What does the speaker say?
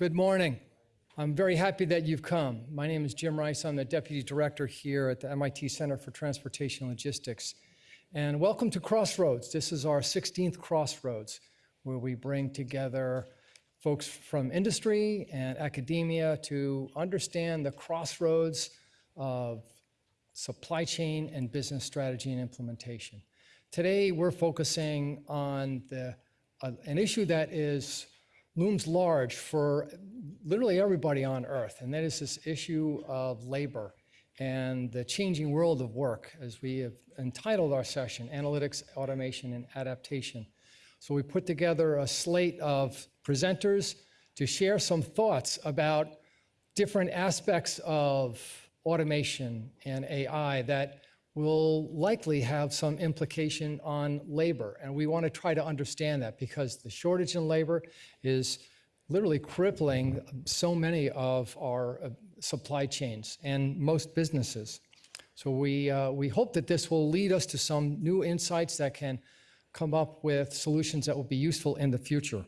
Good morning. I'm very happy that you've come. My name is Jim Rice. I'm the Deputy Director here at the MIT Center for Transportation Logistics. And welcome to Crossroads. This is our 16th Crossroads, where we bring together folks from industry and academia to understand the crossroads of supply chain and business strategy and implementation. Today, we're focusing on the, uh, an issue that is looms large for literally everybody on earth, and that is this issue of labor and the changing world of work, as we have entitled our session, Analytics, Automation, and Adaptation. So we put together a slate of presenters to share some thoughts about different aspects of automation and AI that will likely have some implication on labor. And we want to try to understand that because the shortage in labor is literally crippling so many of our uh, supply chains and most businesses. So we, uh, we hope that this will lead us to some new insights that can come up with solutions that will be useful in the future.